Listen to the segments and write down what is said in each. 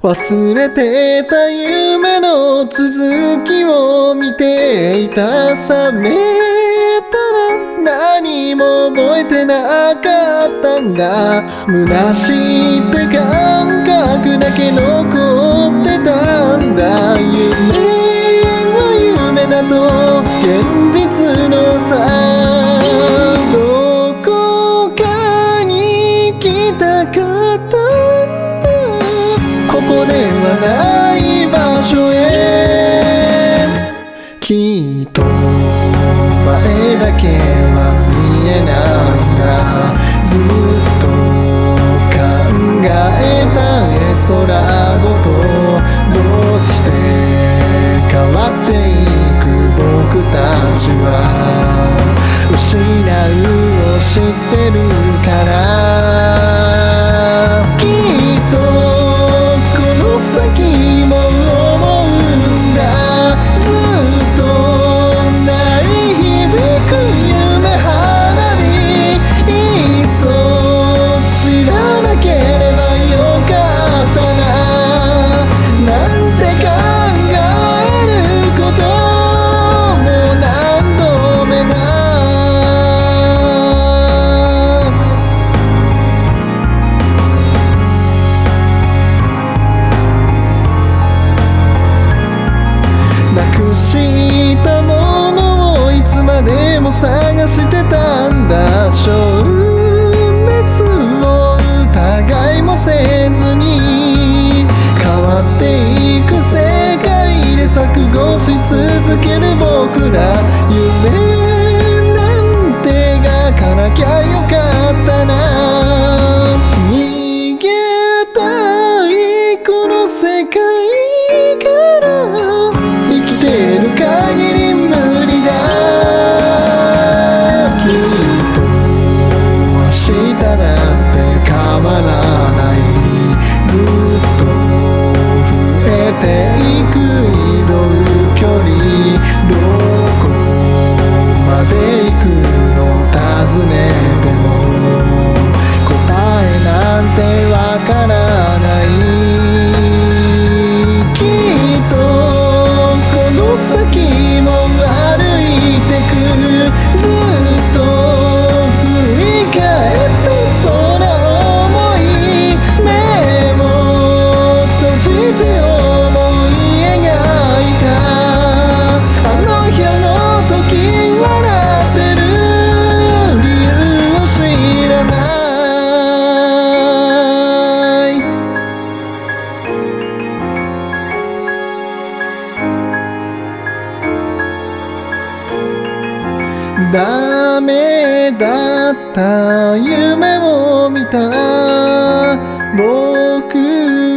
忘れてた夢の続きを見ていた覚めたら何も覚えてなかったんだ。虚しいって感覚だけ残ってたんだ。夢は夢だと現実のさ。ない場所へきっと前だけは見えないんだずっと考えた絵空ごとどうして変わっていく僕たちは失うを知ってるから探してたんだ。消滅を疑いもせずに。変わっていく世界で錯誤し続ける僕ら。夢ダメだった夢を見た。僕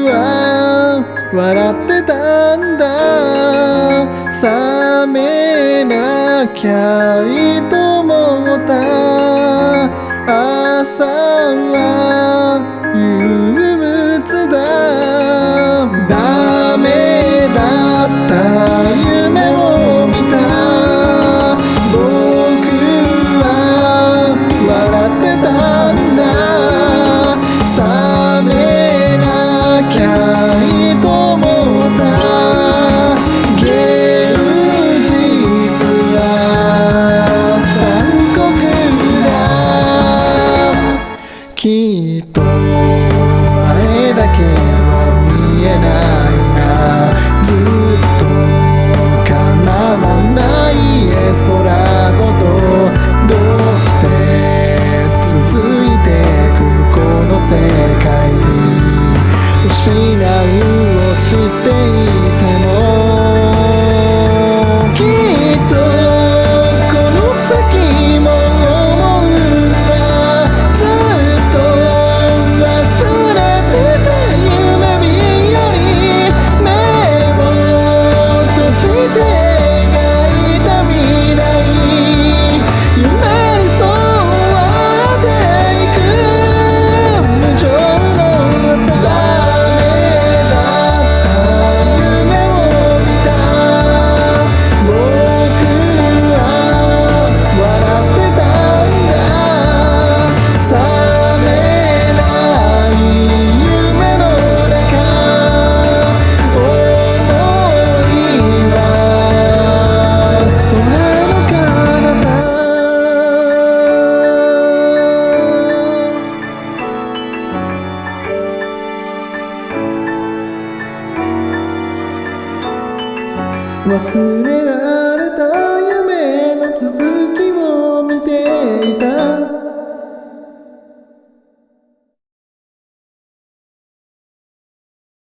は笑ってたんだ。冷めなきゃいいと思った。朝はだけは見えないがずっと叶わない絵空ごと忘れ